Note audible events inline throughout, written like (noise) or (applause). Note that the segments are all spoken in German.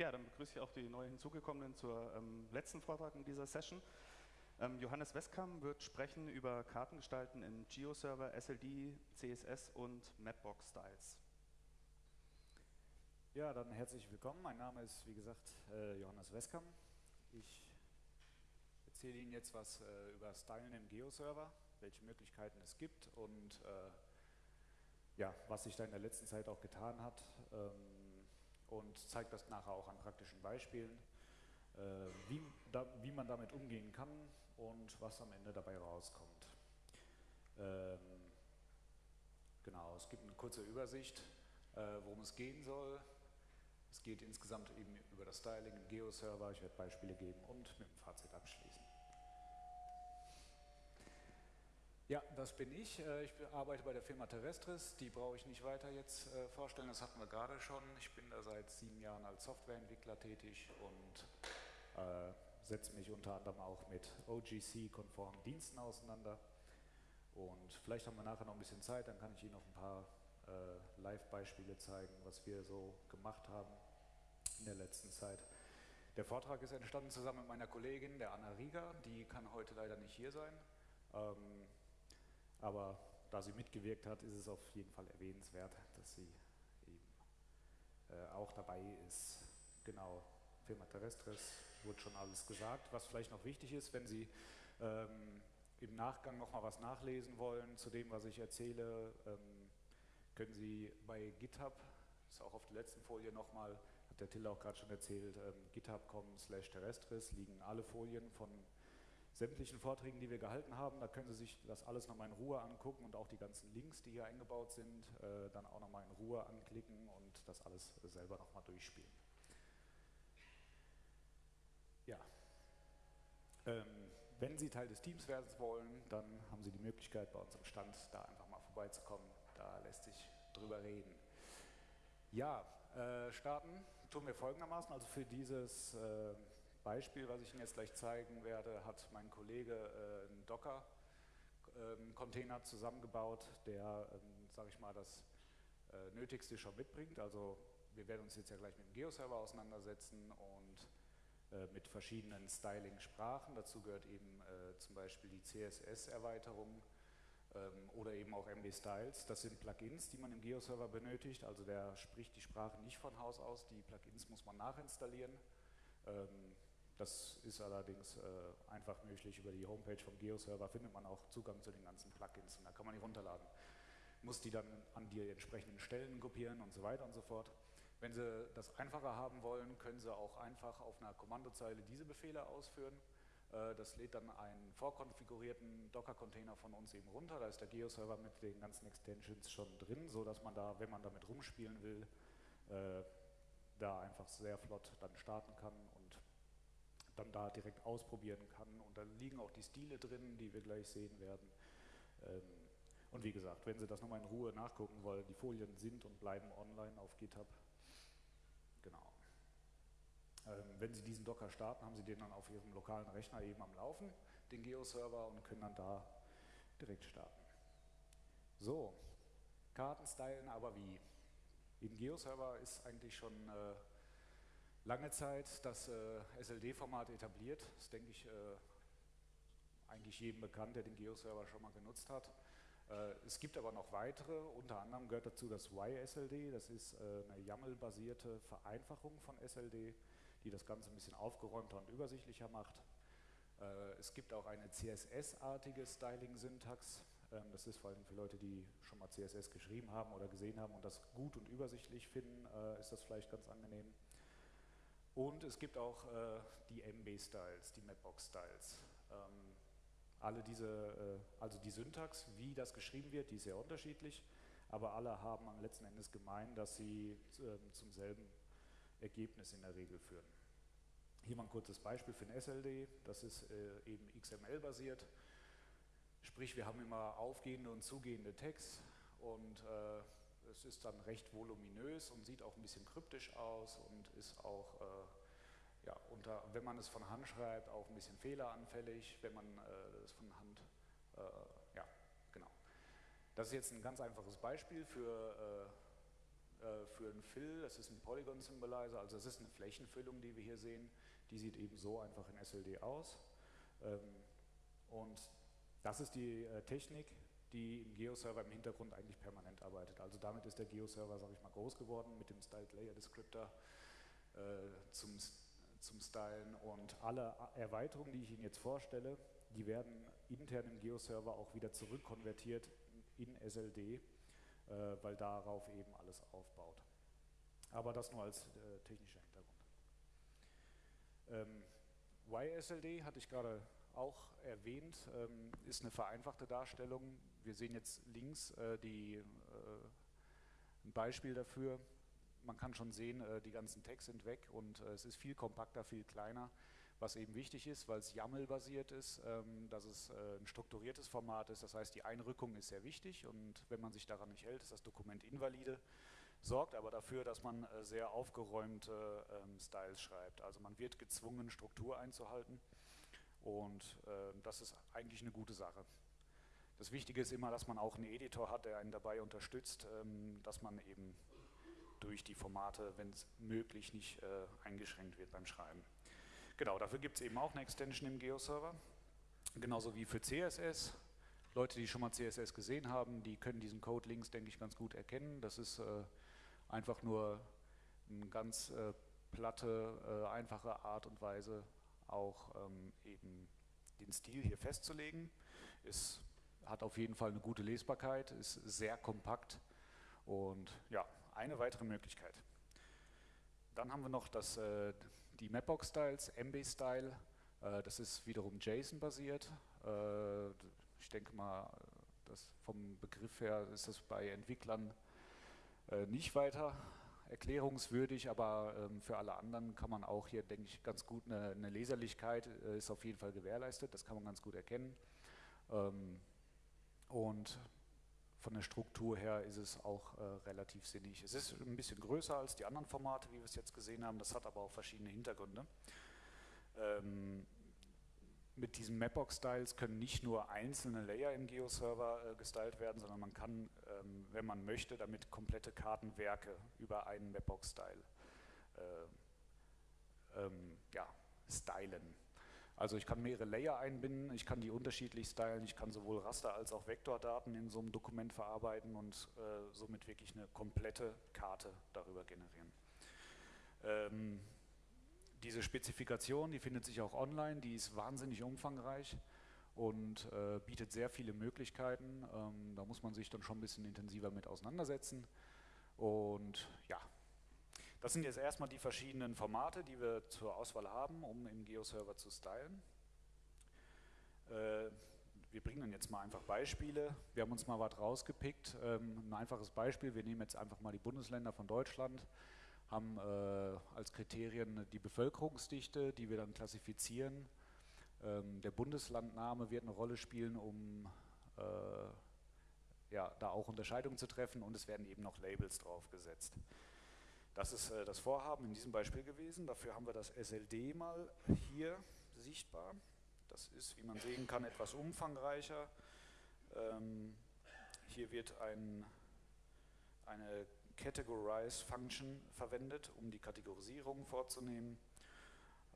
Ja, dann begrüße ich auch die neu hinzugekommenen zur ähm, letzten Vortrag in dieser Session. Ähm, Johannes Westkamp wird sprechen über Kartengestalten in GeoServer, SLD, CSS und Mapbox-Styles. Ja, dann herzlich willkommen. Mein Name ist, wie gesagt, äh, Johannes Westkamp. Ich erzähle Ihnen jetzt was äh, über Stylen im GeoServer, welche Möglichkeiten es gibt und äh, ja, was sich da in der letzten Zeit auch getan hat. Ähm, und zeigt das nachher auch an praktischen Beispielen, äh, wie, da, wie man damit umgehen kann und was am Ende dabei rauskommt. Ähm, genau, es gibt eine kurze Übersicht, äh, worum es gehen soll. Es geht insgesamt eben über das Styling im Geo-Server, ich werde Beispiele geben und mit dem Fazit abschließen. Ja, das bin ich. Äh, ich arbeite bei der Firma Terrestris. Die brauche ich nicht weiter jetzt äh, vorstellen, das hatten wir gerade schon. Ich bin da seit sieben Jahren als Softwareentwickler tätig und äh, setze mich unter anderem auch mit OGC-konformen Diensten auseinander. Und vielleicht haben wir nachher noch ein bisschen Zeit, dann kann ich Ihnen noch ein paar äh, Live-Beispiele zeigen, was wir so gemacht haben in der letzten Zeit. Der Vortrag ist entstanden zusammen mit meiner Kollegin, der Anna Rieger. Die kann heute leider nicht hier sein. Ähm, aber da sie mitgewirkt hat, ist es auf jeden Fall erwähnenswert, dass sie eben äh, auch dabei ist. Genau, Firma Terrestris wurde schon alles gesagt. Was vielleicht noch wichtig ist, wenn Sie ähm, im Nachgang noch mal was nachlesen wollen zu dem, was ich erzähle, ähm, können Sie bei GitHub, das ist auch auf der letzten Folie nochmal, hat der Till auch gerade schon erzählt, ähm, github.com slash terrestris liegen alle Folien von sämtlichen Vorträgen, die wir gehalten haben. Da können Sie sich das alles nochmal in Ruhe angucken und auch die ganzen Links, die hier eingebaut sind, äh, dann auch nochmal in Ruhe anklicken und das alles selber nochmal durchspielen. Ja. Ähm, wenn Sie Teil des Teams werden wollen, dann haben Sie die Möglichkeit, bei uns am Stand da einfach mal vorbeizukommen. Da lässt sich drüber reden. Ja, äh, starten tun wir folgendermaßen. Also für dieses äh, Beispiel, was ich Ihnen jetzt gleich zeigen werde, hat mein Kollege äh, einen Docker-Container ähm, zusammengebaut, der, ähm, sage ich mal, das äh, Nötigste schon mitbringt. Also wir werden uns jetzt ja gleich mit dem Geo-Server auseinandersetzen und äh, mit verschiedenen Styling-Sprachen. Dazu gehört eben äh, zum Beispiel die CSS-Erweiterung ähm, oder eben auch MB-Styles. Das sind Plugins, die man im Geo-Server benötigt. Also der spricht die Sprache nicht von Haus aus, die Plugins muss man nachinstallieren. Ähm, das ist allerdings äh, einfach möglich. Über die Homepage vom Geo-Server findet man auch Zugang zu den ganzen Plugins und da kann man die runterladen. Muss die dann an die entsprechenden Stellen kopieren und so weiter und so fort. Wenn Sie das einfacher haben wollen, können Sie auch einfach auf einer Kommandozeile diese Befehle ausführen. Äh, das lädt dann einen vorkonfigurierten Docker-Container von uns eben runter. Da ist der Geo-Server mit den ganzen Extensions schon drin, sodass man da, wenn man damit rumspielen will, äh, da einfach sehr flott dann starten kann dann da direkt ausprobieren kann. Und da liegen auch die Stile drin, die wir gleich sehen werden. Ähm, und wie gesagt, wenn Sie das nochmal in Ruhe nachgucken wollen, die Folien sind und bleiben online auf GitHub. Genau. Ähm, wenn Sie diesen Docker starten, haben Sie den dann auf Ihrem lokalen Rechner eben am Laufen, den Geo-Server, und können dann da direkt starten. So, Karten stylen aber wie? Im Geo-Server ist eigentlich schon äh, lange Zeit das äh, SLD-Format etabliert. Das denke ich äh, eigentlich jedem bekannt, der den Geo-Server schon mal genutzt hat. Äh, es gibt aber noch weitere, unter anderem gehört dazu das YSLD, das ist äh, eine YAML-basierte Vereinfachung von SLD, die das Ganze ein bisschen aufgeräumter und übersichtlicher macht. Äh, es gibt auch eine CSS-artige Styling-Syntax, ähm, das ist vor allem für Leute, die schon mal CSS geschrieben haben oder gesehen haben und das gut und übersichtlich finden, ist das vielleicht ganz angenehm. Und es gibt auch äh, die MB-Styles, die Mapbox-Styles. Ähm, alle diese, äh, also die Syntax, wie das geschrieben wird, die ist sehr unterschiedlich, aber alle haben am letzten Endes gemein, dass sie äh, zum selben Ergebnis in der Regel führen. Hier mal ein kurzes Beispiel für ein SLD, das ist äh, eben XML-basiert, sprich wir haben immer aufgehende und zugehende Tags und äh, es ist dann recht voluminös und sieht auch ein bisschen kryptisch aus und ist auch, äh, ja, unter, wenn man es von Hand schreibt, auch ein bisschen fehleranfällig, wenn man äh, es von Hand, äh, ja, genau. Das ist jetzt ein ganz einfaches Beispiel für äh, für einen Fill, das ist ein Polygon Symbolizer, also es ist eine Flächenfüllung, die wir hier sehen, die sieht eben so einfach in SLD aus. Ähm, und das ist die äh, Technik, die im Geo-Server im Hintergrund eigentlich permanent arbeitet. Also damit ist der Geo-Server, sage ich mal, groß geworden mit dem Styled Layer Descriptor äh, zum, zum Stylen und alle Erweiterungen, die ich Ihnen jetzt vorstelle, die werden intern im Geo-Server auch wieder zurückkonvertiert in SLD, äh, weil darauf eben alles aufbaut. Aber das nur als äh, technischer Hintergrund. Ähm, YSLD hatte ich gerade auch erwähnt, ähm, ist eine vereinfachte Darstellung. Wir sehen jetzt links äh, die, äh, ein Beispiel dafür. Man kann schon sehen, äh, die ganzen Tags sind weg und äh, es ist viel kompakter, viel kleiner, was eben wichtig ist, weil es YAML-basiert ist, ähm, dass es äh, ein strukturiertes Format ist. Das heißt, die Einrückung ist sehr wichtig und wenn man sich daran nicht hält, ist das Dokument invalide sorgt aber dafür, dass man äh, sehr aufgeräumte ähm, Styles schreibt. Also man wird gezwungen, Struktur einzuhalten und äh, das ist eigentlich eine gute Sache. Das Wichtige ist immer, dass man auch einen Editor hat, der einen dabei unterstützt, ähm, dass man eben durch die Formate, wenn es möglich, nicht äh, eingeschränkt wird beim Schreiben. Genau, dafür gibt es eben auch eine Extension im Geo-Server, genauso wie für CSS. Leute, die schon mal CSS gesehen haben, die können diesen Code links, denke ich, ganz gut erkennen. Das ist äh, einfach nur eine ganz äh, platte, äh, einfache Art und Weise, auch ähm, eben den Stil hier festzulegen. Es hat auf jeden Fall eine gute Lesbarkeit, ist sehr kompakt und ja, eine weitere Möglichkeit. Dann haben wir noch das, äh, die Mapbox-Styles, MB-Style, äh, das ist wiederum JSON-basiert. Äh, ich denke mal, vom Begriff her ist das bei Entwicklern äh, nicht weiter erklärungswürdig, aber ähm, für alle anderen kann man auch hier, denke ich, ganz gut eine, eine Leserlichkeit äh, ist auf jeden Fall gewährleistet, das kann man ganz gut erkennen. Ähm, und von der Struktur her ist es auch äh, relativ sinnig. Es ist ein bisschen größer als die anderen Formate, wie wir es jetzt gesehen haben, das hat aber auch verschiedene Hintergründe. Ähm, mit diesen Mapbox-Styles können nicht nur einzelne Layer im Geo-Server äh, gestylt werden, sondern man kann, ähm, wenn man möchte, damit komplette Kartenwerke über einen Mapbox-Style äh, ähm, ja, stylen. Also ich kann mehrere Layer einbinden, ich kann die unterschiedlich stylen, ich kann sowohl Raster als auch Vektordaten in so einem Dokument verarbeiten und äh, somit wirklich eine komplette Karte darüber generieren. Ähm, diese Spezifikation, die findet sich auch online, die ist wahnsinnig umfangreich und äh, bietet sehr viele Möglichkeiten. Ähm, da muss man sich dann schon ein bisschen intensiver mit auseinandersetzen. Und ja, das sind jetzt erstmal die verschiedenen Formate, die wir zur Auswahl haben, um im Geo-Server zu stylen. Äh, wir bringen dann jetzt mal einfach Beispiele. Wir haben uns mal was rausgepickt. Ähm, ein einfaches Beispiel, wir nehmen jetzt einfach mal die Bundesländer von Deutschland haben äh, als Kriterien die Bevölkerungsdichte, die wir dann klassifizieren. Ähm, der Bundeslandname wird eine Rolle spielen, um äh, ja, da auch Unterscheidungen zu treffen und es werden eben noch Labels draufgesetzt. Das ist äh, das Vorhaben in diesem Beispiel gewesen. Dafür haben wir das SLD mal hier sichtbar. Das ist, wie man sehen kann, etwas umfangreicher. Ähm, hier wird ein, eine Categorize Function verwendet, um die Kategorisierung vorzunehmen.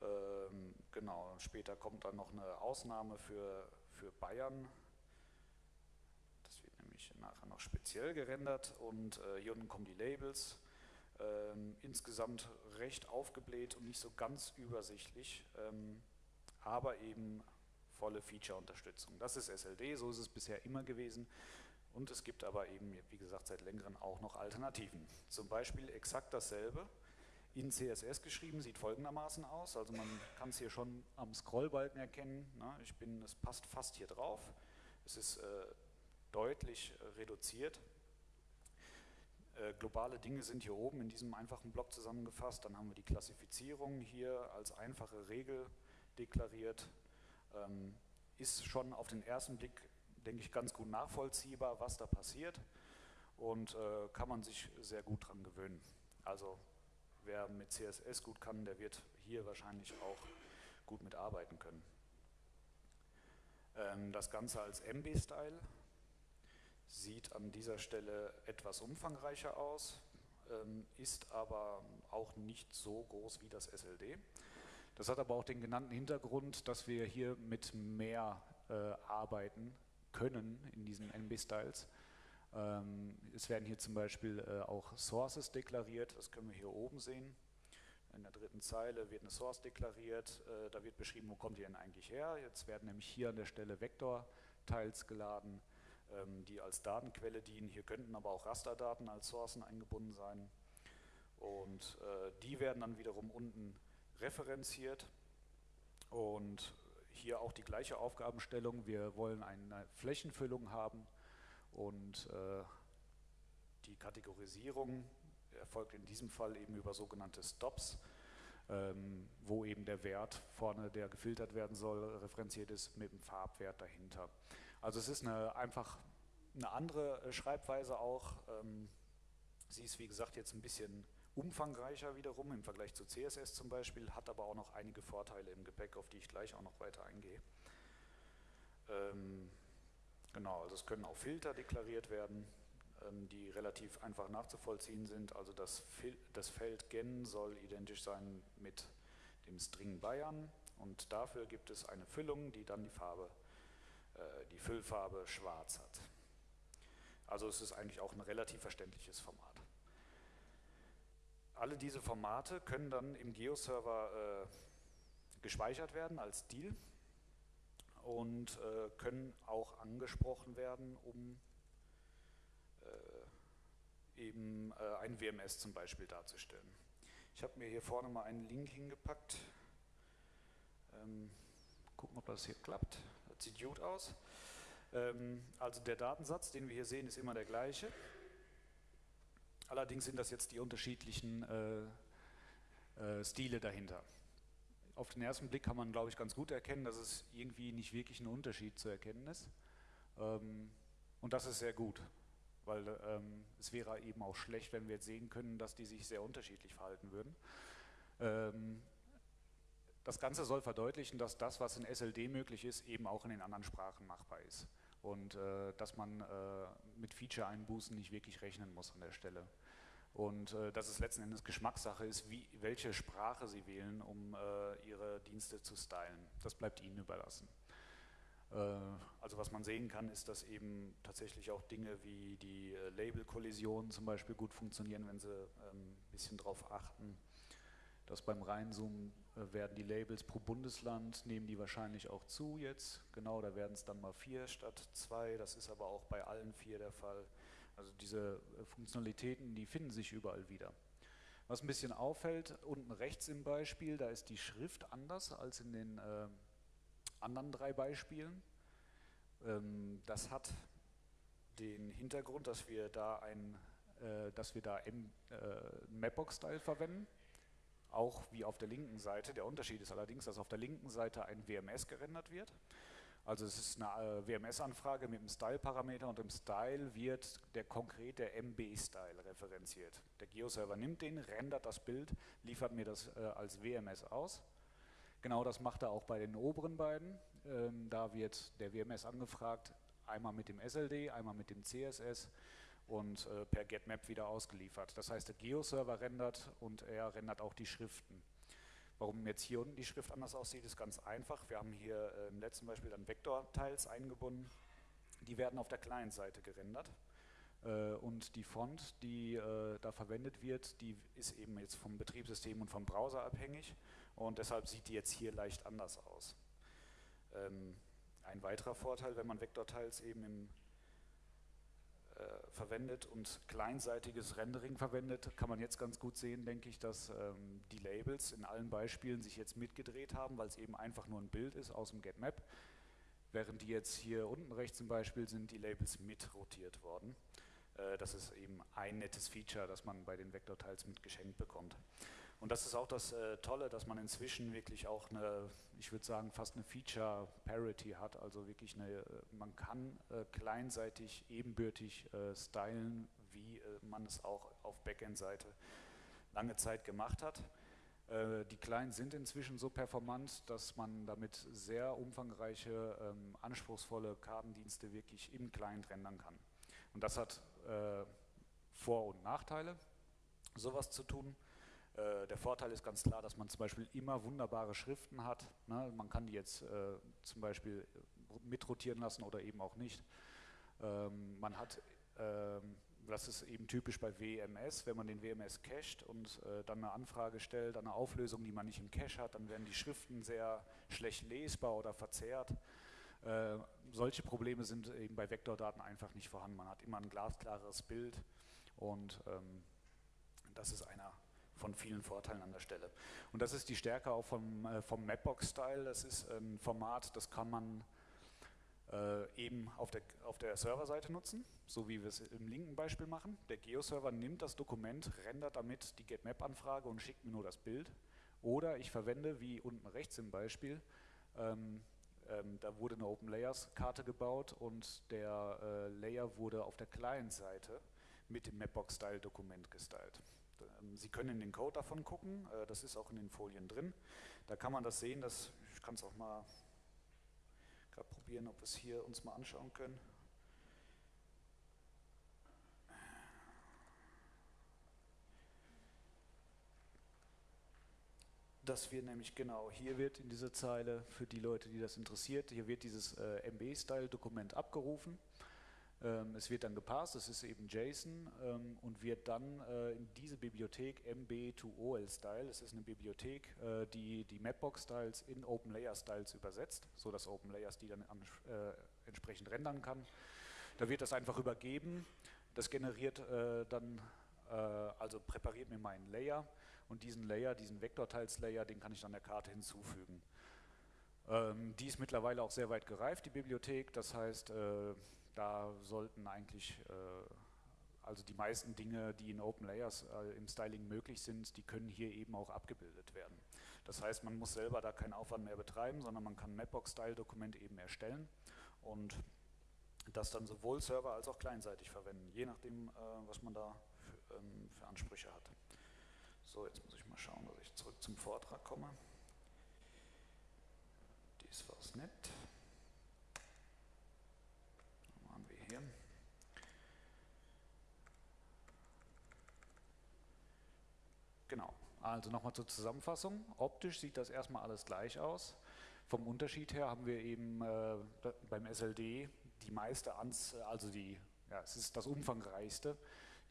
Ähm, genau, später kommt dann noch eine Ausnahme für, für Bayern. Das wird nämlich nachher noch speziell gerendert und äh, hier unten kommen die Labels. Ähm, insgesamt recht aufgebläht und nicht so ganz übersichtlich, ähm, aber eben volle Feature-Unterstützung. Das ist SLD, so ist es bisher immer gewesen. Und es gibt aber eben, wie gesagt, seit längerem auch noch Alternativen. Zum Beispiel exakt dasselbe in CSS geschrieben, sieht folgendermaßen aus. Also man kann es hier schon am Scrollbalken erkennen. Ne? Ich bin, es passt fast hier drauf. Es ist äh, deutlich äh, reduziert. Äh, globale Dinge sind hier oben in diesem einfachen Block zusammengefasst. Dann haben wir die Klassifizierung hier als einfache Regel deklariert. Ähm, ist schon auf den ersten Blick denke ich, ganz gut nachvollziehbar, was da passiert und äh, kann man sich sehr gut dran gewöhnen. Also wer mit CSS gut kann, der wird hier wahrscheinlich auch gut mitarbeiten können. Ähm, das Ganze als MB-Style sieht an dieser Stelle etwas umfangreicher aus. ähm, ist aber auch nicht so groß wie das SLD. Das hat aber auch den genannten Hintergrund, dass wir hier mit mehr äh, arbeiten können in diesen NB-Styles. Ähm, es werden hier zum Beispiel äh, auch Sources deklariert, das können wir hier oben sehen. In der dritten Zeile wird eine Source deklariert, äh, da wird beschrieben, wo kommt die denn eigentlich her. Jetzt werden nämlich hier an der Stelle Vektor-Tiles geladen, ähm, die als Datenquelle dienen. Hier könnten aber auch Rasterdaten als Sourcen eingebunden sein. Und äh, die werden dann wiederum unten referenziert und hier auch die gleiche Aufgabenstellung. Wir wollen eine Flächenfüllung haben und äh, die Kategorisierung erfolgt in diesem Fall eben über sogenannte Stops, ähm, wo eben der Wert vorne, der gefiltert werden soll, referenziert ist mit dem Farbwert dahinter. Also es ist eine, einfach eine andere Schreibweise auch. Ähm, sie ist wie gesagt jetzt ein bisschen umfangreicher wiederum im Vergleich zu CSS zum Beispiel, hat aber auch noch einige Vorteile im Gepäck, auf die ich gleich auch noch weiter eingehe. Ähm, genau, also es können auch Filter deklariert werden, ähm, die relativ einfach nachzuvollziehen sind. Also das, Fil das Feld gen soll identisch sein mit dem String Bayern und dafür gibt es eine Füllung, die dann die Farbe, äh, die Füllfarbe schwarz hat. Also es ist eigentlich auch ein relativ verständliches Format alle diese Formate können dann im Geo-Server äh, gespeichert werden als Deal und äh, können auch angesprochen werden, um äh, eben äh, ein WMS zum Beispiel darzustellen. Ich habe mir hier vorne mal einen Link hingepackt. Ähm, gucken, ob das hier klappt. Das sieht gut aus. Ähm, also der Datensatz, den wir hier sehen, ist immer der gleiche. Allerdings sind das jetzt die unterschiedlichen äh, äh, Stile dahinter. Auf den ersten Blick kann man, glaube ich, ganz gut erkennen, dass es irgendwie nicht wirklich ein Unterschied zu erkennen ist. Ähm, und das ist sehr gut, weil ähm, es wäre eben auch schlecht, wenn wir jetzt sehen können, dass die sich sehr unterschiedlich verhalten würden. Ähm, das Ganze soll verdeutlichen, dass das, was in SLD möglich ist, eben auch in den anderen Sprachen machbar ist und äh, dass man äh, mit Feature-Einbußen nicht wirklich rechnen muss an der Stelle. Und äh, dass es letzten Endes Geschmackssache ist, wie, welche Sprache Sie wählen, um äh, Ihre Dienste zu stylen. Das bleibt Ihnen überlassen. Äh, also was man sehen kann, ist, dass eben tatsächlich auch Dinge wie die äh, Label-Kollisionen zum Beispiel gut funktionieren, wenn Sie ein ähm, bisschen darauf achten, dass beim Reinzoomen äh, werden die Labels pro Bundesland, nehmen die wahrscheinlich auch zu jetzt. Genau, da werden es dann mal vier statt zwei. Das ist aber auch bei allen vier der Fall. Also diese äh, Funktionalitäten, die finden sich überall wieder. Was ein bisschen auffällt, unten rechts im Beispiel, da ist die Schrift anders als in den äh, anderen drei Beispielen. Ähm, das hat den Hintergrund, dass wir da ein, äh, dass wir da im äh, Mapbox-Style verwenden auch wie auf der linken Seite. Der Unterschied ist allerdings, dass auf der linken Seite ein WMS gerendert wird. Also es ist eine äh, WMS-Anfrage mit einem Style-Parameter und im Style wird der konkrete MB-Style referenziert. Der Geo-Server nimmt den, rendert das Bild, liefert mir das äh, als WMS aus. Genau das macht er auch bei den oberen beiden. Ähm, da wird der WMS angefragt, einmal mit dem SLD, einmal mit dem CSS und äh, per GetMap wieder ausgeliefert. Das heißt, der Geo-Server rendert und er rendert auch die Schriften. Warum jetzt hier unten die Schrift anders aussieht, ist ganz einfach. Wir haben hier äh, im letzten Beispiel dann Vektor-Tiles eingebunden. Die werden auf der Client-Seite gerendert. Äh, und die Font, die äh, da verwendet wird, die ist eben jetzt vom Betriebssystem und vom Browser abhängig. Und deshalb sieht die jetzt hier leicht anders aus. Ähm, ein weiterer Vorteil, wenn man Vektor-Tiles eben im verwendet und kleinseitiges Rendering verwendet, kann man jetzt ganz gut sehen, denke ich, dass ähm, die Labels in allen Beispielen sich jetzt mitgedreht haben, weil es eben einfach nur ein Bild ist aus dem GetMap, während die jetzt hier unten rechts zum Beispiel sind die Labels mitrotiert worden. Äh, das ist eben ein nettes Feature, das man bei den Vektorteils mitgeschenkt bekommt. Und das ist auch das äh, Tolle, dass man inzwischen wirklich auch eine, ich würde sagen, fast eine Feature Parity hat. Also wirklich eine, äh, man kann äh, kleinseitig ebenbürtig äh, stylen, wie äh, man es auch auf Backend-Seite lange Zeit gemacht hat. Äh, die Clients sind inzwischen so performant, dass man damit sehr umfangreiche, ähm, anspruchsvolle Kartendienste wirklich im Client rendern kann. Und das hat Vor- und Nachteile. sowas zu tun. Äh, der Vorteil ist ganz klar, dass man zum Beispiel immer wunderbare Schriften hat. Ne? Man kann die jetzt äh, zum Beispiel mitrotieren lassen oder eben auch nicht. Ähm, man hat, ähm, das ist eben typisch bei WMS, wenn man den WMS cached und äh, dann eine Anfrage stellt, eine Auflösung, die man nicht im Cache hat, dann werden die Schriften sehr schlecht lesbar oder verzerrt. Äh, solche Probleme sind eben bei Vektordaten einfach nicht vorhanden. Man hat immer ein glasklares Bild und ähm, das ist einer von vielen Vorteilen an der Stelle. Und das ist die Stärke auch vom, äh, vom Mapbox-Style. Das ist ein Format, das kann man äh, eben auf der, auf der Serverseite nutzen, so wie wir es im linken Beispiel machen. Der Geo-Server nimmt das Dokument, rendert damit die GetMap-Anfrage und schickt mir nur das Bild. Oder ich verwende, wie unten rechts im Beispiel, ähm, ähm, da wurde eine Open Layers Karte gebaut und der äh, Layer wurde auf der Client-Seite mit dem Mapbox-Style-Dokument gestylt. Ähm, Sie können in den Code davon gucken, äh, das ist auch in den Folien drin. Da kann man das sehen, dass, ich kann es auch mal gerade probieren, ob wir es hier uns mal anschauen können. dass wir nämlich genau, hier wird in dieser Zeile, für die Leute, die das interessiert, hier wird dieses äh, MB-Style-Dokument abgerufen. Ähm, es wird dann gepasst, das ist eben JSON ähm, und wird dann äh, in diese Bibliothek MB2OL-Style, das ist eine Bibliothek, äh, die die Mapbox-Styles in OpenLayer-Styles übersetzt, so dass OpenLayers die dann an, äh, entsprechend rendern kann. Da wird das einfach übergeben, das generiert dann, also präpariert mir meinen Layer, und diesen Layer, diesen Vektorteils-Layer, den kann ich dann der Karte hinzufügen. Ähm, die ist mittlerweile auch sehr weit gereift, die Bibliothek, das heißt, da sollten eigentlich, äh, also die meisten Dinge, die in Open Layers äh, im Styling möglich sind, die können hier eben auch abgebildet werden. Das heißt, man muss selber da keinen Aufwand mehr betreiben, sondern man kann Mapbox-Style-Dokument eben erstellen und das dann sowohl server- als auch kleinseitig verwenden, je nachdem, äh, was man da für, ähm, für Ansprüche hat. So, jetzt muss ich mal schauen, dass ich zurück zum Vortrag komme. Dies war es nicht. Was haben wir hier? Genau, also nochmal zur Zusammenfassung. Optisch sieht das erstmal alles gleich aus. Vom Unterschied her haben wir eben äh, beim SLD die meiste Anzahl, also die, ja, es ist das umfangreichste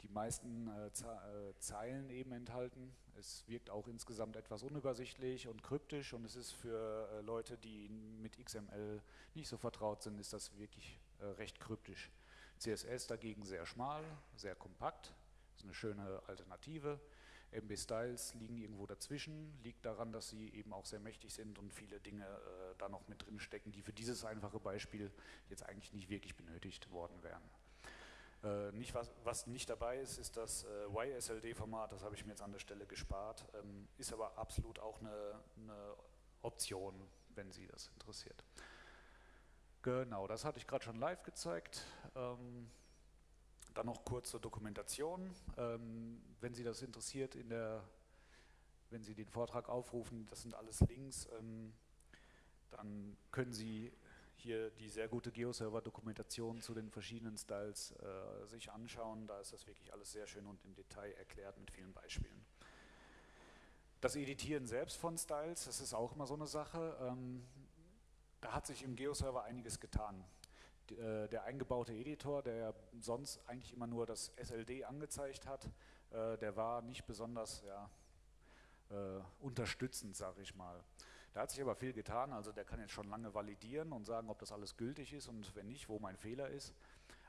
die meisten äh, äh, Zeilen eben enthalten. Es wirkt auch insgesamt etwas unübersichtlich und kryptisch und es ist für äh, Leute, die mit XML nicht so vertraut sind, ist das wirklich äh, recht kryptisch. CSS dagegen sehr schmal, sehr kompakt, ist eine schöne Alternative. MB Styles liegen irgendwo dazwischen, liegt daran, dass sie eben auch sehr mächtig sind und viele Dinge äh, da noch mit drin stecken, die für dieses einfache Beispiel jetzt eigentlich nicht wirklich benötigt worden wären. Äh, nicht was, was, nicht dabei ist, ist das äh, YSLD-Format, das habe ich mir jetzt an der Stelle gespart, ähm, ist aber absolut auch eine, eine, Option, wenn Sie das interessiert. Genau, das hatte ich gerade schon live gezeigt. Ähm, dann noch kurz zur Dokumentation. Ähm, wenn Sie das interessiert, in der, wenn Sie den Vortrag aufrufen, das sind alles Links, ähm, dann können Sie hier die sehr gute Geoserver-Dokumentation zu den verschiedenen Styles äh, sich anschauen. Da ist das wirklich alles sehr schön und im Detail erklärt mit vielen Beispielen. Das Editieren selbst von Styles, das ist auch immer so eine Sache. Ähm, da hat sich im Geoserver einiges getan. Äh, der eingebaute Editor, der sonst eigentlich immer nur das SLD angezeigt hat, äh, der war nicht besonders ja, äh, unterstützend, sage ich mal. Da hat sich aber viel getan, also der kann jetzt schon lange validieren und sagen, ob das alles gültig ist und wenn nicht, wo mein Fehler ist.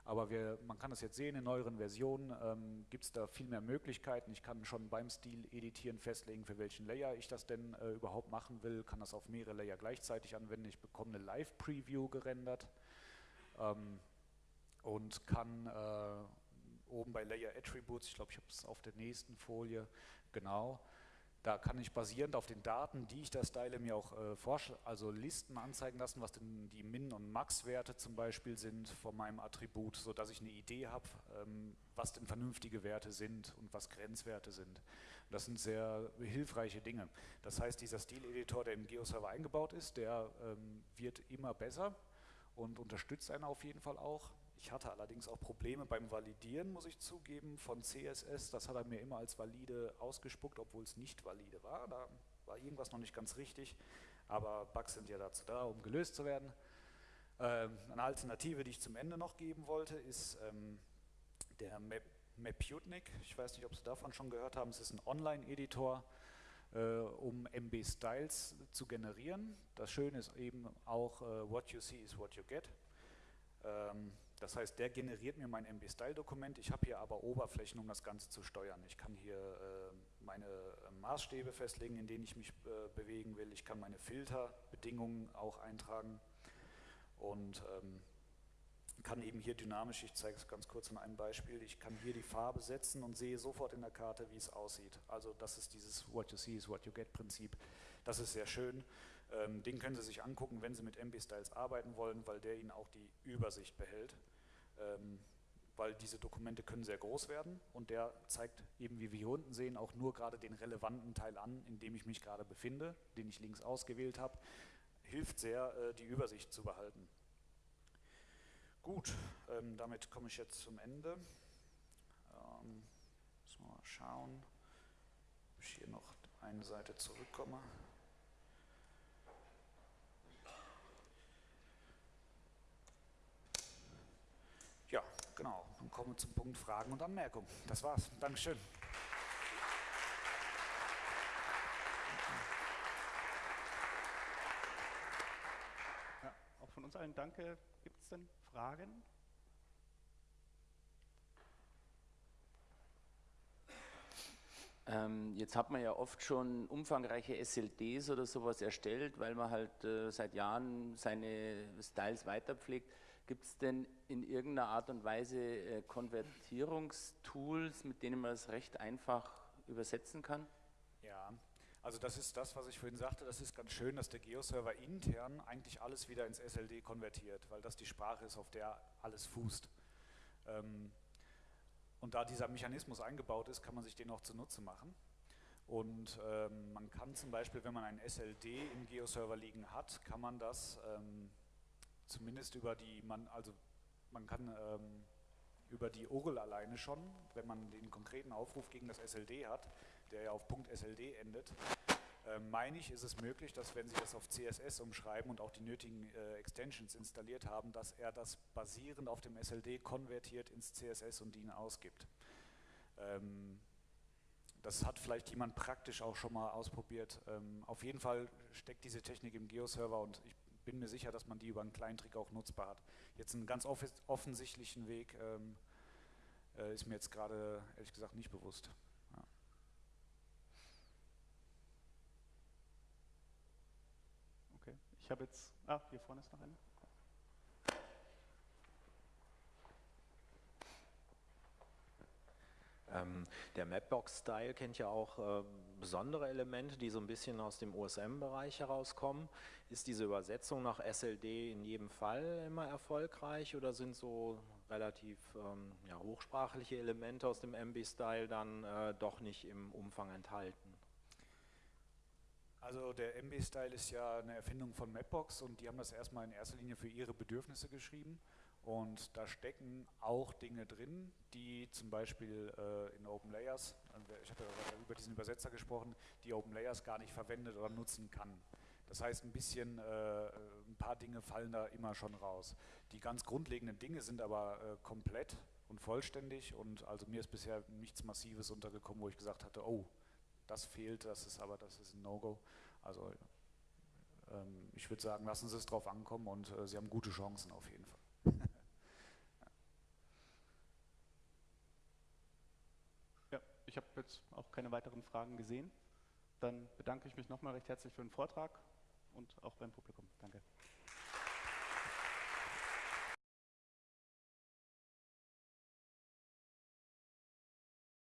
Aber wir, man kann das jetzt sehen, in neueren Versionen ähm, gibt es da viel mehr Möglichkeiten. Ich kann schon beim Stil editieren festlegen, für welchen Layer ich das denn äh, überhaupt machen will, kann das auf mehrere Layer gleichzeitig anwenden. Ich bekomme eine Live-Preview gerendert ähm, und kann äh, oben bei Layer Attributes, ich glaube, ich habe es auf der nächsten Folie, genau, da kann ich basierend auf den Daten, die ich da style, mir auch äh, also Listen anzeigen lassen, was denn die Min- und Max-Werte zum Beispiel sind von meinem Attribut, sodass ich eine Idee habe, ähm, was denn vernünftige Werte sind und was Grenzwerte sind. Das sind sehr hilfreiche Dinge. Das heißt, dieser Stileditor, der im Geoserver eingebaut ist, der ähm, wird immer besser und unterstützt einen auf jeden Fall auch. Ich hatte allerdings auch Probleme beim Validieren, muss ich zugeben, von CSS. Das hat er mir immer als valide ausgespuckt, obwohl es nicht valide war. Da war irgendwas noch nicht ganz richtig, aber Bugs sind ja dazu da, um gelöst zu werden. Ähm, eine Alternative, die ich zum Ende noch geben wollte, ist ähm, der Map Maputnik. Ich weiß nicht, ob Sie davon schon gehört haben. Es ist ein Online-Editor, äh, um MB-Styles zu generieren. Das Schöne ist eben auch, äh, what you see is what you get. Ähm, das heißt, der generiert mir mein MB-Style-Dokument. Ich habe hier aber Oberflächen, um das Ganze zu steuern. Ich kann hier äh, meine Maßstäbe festlegen, in denen ich mich bewegen will. Ich kann meine Filterbedingungen auch eintragen und ähm, kann eben hier dynamisch, ich zeige es ganz kurz an einem Beispiel, ich kann hier die Farbe setzen und sehe sofort in der Karte, wie es aussieht. Also das ist dieses What you see is what you get Prinzip. Das ist sehr schön. Ähm, den können Sie sich angucken, wenn Sie mit MB-Styles arbeiten wollen, weil der Ihnen auch die Übersicht behält. Ähm, weil diese Dokumente können sehr groß werden und der zeigt eben, wie wir hier unten sehen, auch nur gerade den relevanten Teil an, in dem ich mich gerade befinde, den ich links ausgewählt habe. Hilft sehr, äh, die Übersicht zu behalten. Gut, ähm, damit komme ich jetzt zum Ende. Ähm, müssen wir mal schauen, ob ich hier noch eine Seite zurückkomme. Ja, genau. Dann kommen wir zum Punkt Fragen und Anmerkungen. Das war's. Dankeschön. Ja, auch von uns allen danke. Denn Fragen? Ähm, jetzt hat man ja oft schon umfangreiche SLDs oder sowas erstellt, weil man halt äh, seit Jahren seine Styles weiterpflegt. Gibt es denn in irgendeiner Art und Weise äh, Konvertierungstools, mit denen man es recht einfach übersetzen kann? Ja, also das ist das, was ich vorhin sagte, das ist ganz schön, dass der Geo-Server intern eigentlich alles wieder ins SLD konvertiert, weil das die Sprache ist, auf der alles fußt. Ähm, und da dieser Mechanismus eingebaut ist, kann man sich den auch zunutze machen. Und ähm, man kann zum Beispiel, wenn man ein SLD im Geo-Server liegen hat, kann man das ähm, zumindest über die, man, also man kann über die URL alleine schon, wenn man den konkreten Aufruf gegen das SLD hat, der ja auf .sld endet, äh, meine ich, ist es möglich, dass wenn Sie das auf CSS umschreiben und auch die nötigen äh, Extensions installiert haben, dass er das basierend auf dem SLD konvertiert ins CSS und Ihnen ausgibt. Ähm, das hat vielleicht jemand praktisch auch schon mal ausprobiert. Ähm, auf jeden Fall steckt diese Technik im Geo-Server und ich bin mir sicher, dass man die über einen kleinen Trick auch nutzbar hat. Jetzt einen ganz off offensichtlichen Weg ähm, äh, ist mir jetzt gerade ehrlich gesagt nicht bewusst. Ja. Okay, ich habe jetzt, ah, hier vorne ist noch eine. Ähm, der Mapbox-Style kennt ja auch äh, besondere Elemente, die so ein bisschen aus dem OSM-Bereich herauskommen. Ist diese Übersetzung nach SLD in jedem Fall immer erfolgreich oder sind so relativ ähm, ja, hochsprachliche Elemente aus dem MB-Style dann äh, doch nicht im Umfang enthalten? Also der MB-Style ist ja eine Erfindung von Mapbox und die haben das erstmal in erster Linie für ihre Bedürfnisse geschrieben. Und da stecken auch Dinge drin, die zum Beispiel äh, in Open Layers, ich habe ja über diesen Übersetzer gesprochen, die Open Layers gar nicht verwendet oder nutzen kann. Das heißt, ein bisschen, äh, ein paar Dinge fallen da immer schon raus. Die ganz grundlegenden Dinge sind aber äh, komplett und vollständig und also mir ist bisher nichts Massives untergekommen, wo ich gesagt hatte, oh, das fehlt, das ist aber, das ist ein No-Go. Also ähm, ich würde sagen, lassen Sie es drauf ankommen und äh, Sie haben gute Chancen auf jeden Fall. (laughs) Ich habe jetzt auch keine weiteren Fragen gesehen. Dann bedanke ich mich nochmal recht herzlich für den Vortrag und auch beim Publikum.